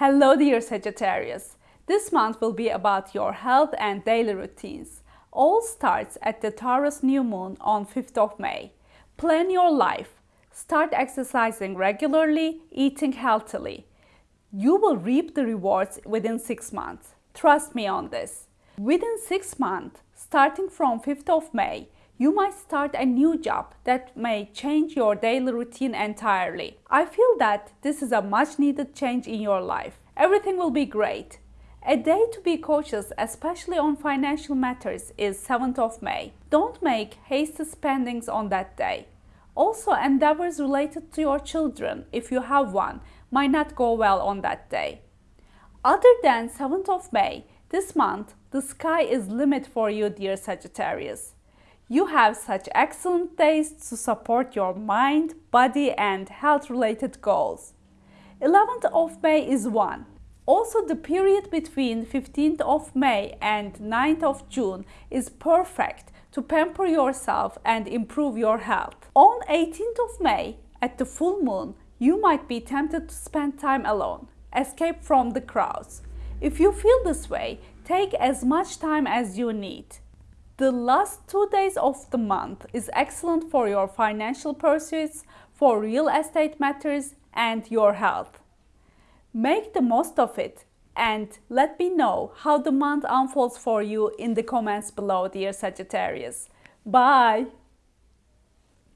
Hello dear Sagittarius. This month will be about your health and daily routines. All starts at the Taurus new moon on 5th of May. Plan your life. Start exercising regularly, eating healthily. You will reap the rewards within 6 months. Trust me on this. Within 6 months, starting from 5th of May, you might start a new job that may change your daily routine entirely. I feel that this is a much needed change in your life. Everything will be great. A day to be cautious, especially on financial matters, is 7th of May. Don't make hasty spendings on that day. Also, endeavors related to your children, if you have one, might not go well on that day. Other than 7th of May, this month, the sky is limit for you, dear Sagittarius. You have such excellent taste to support your mind, body and health related goals. 11th of May is one. Also the period between 15th of May and 9th of June is perfect to pamper yourself and improve your health. On 18th of May, at the full moon, you might be tempted to spend time alone, escape from the crowds. If you feel this way, take as much time as you need. The last two days of the month is excellent for your financial pursuits, for real estate matters and your health. Make the most of it and let me know how the month unfolds for you in the comments below, dear Sagittarius. Bye!